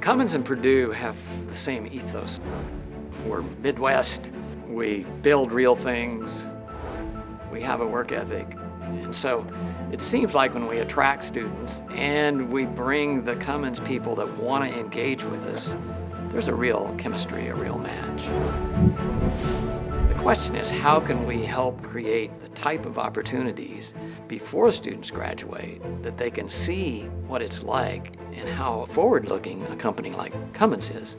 Cummins and Purdue have the same ethos. We're Midwest, we build real things, we have a work ethic. And so it seems like when we attract students and we bring the Cummins people that want to engage with us, there's a real chemistry, a real match. The question is how can we help create the type of opportunities before students graduate that they can see what it's like and how forward-looking a company like Cummins is.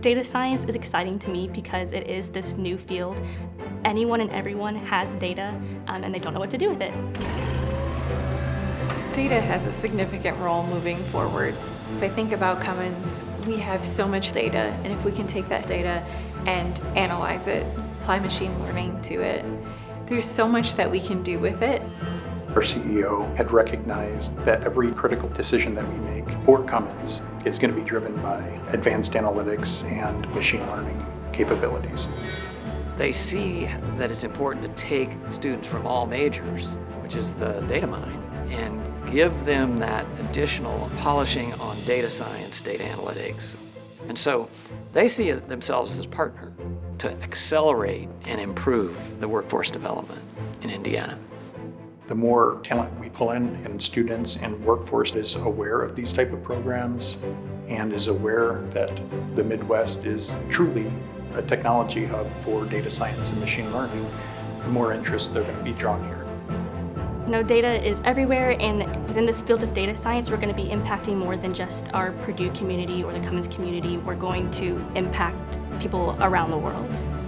Data science is exciting to me because it is this new field. Anyone and everyone has data um, and they don't know what to do with it. Data has a significant role moving forward. If I think about Cummins, we have so much data and if we can take that data and analyze it, apply machine learning to it, there's so much that we can do with it. Our CEO had recognized that every critical decision that we make for Cummins is going to be driven by advanced analytics and machine learning capabilities. They see that it's important to take students from all majors, which is the data mine, and give them that additional polishing on data science, data analytics. And so they see themselves as a partner to accelerate and improve the workforce development in Indiana. The more talent we pull in and students and workforce is aware of these type of programs and is aware that the Midwest is truly a technology hub for data science and machine learning, the more interest they're going to be drawn here. You know, data is everywhere and within this field of data science we're going to be impacting more than just our Purdue community or the Cummins community. We're going to impact people around the world.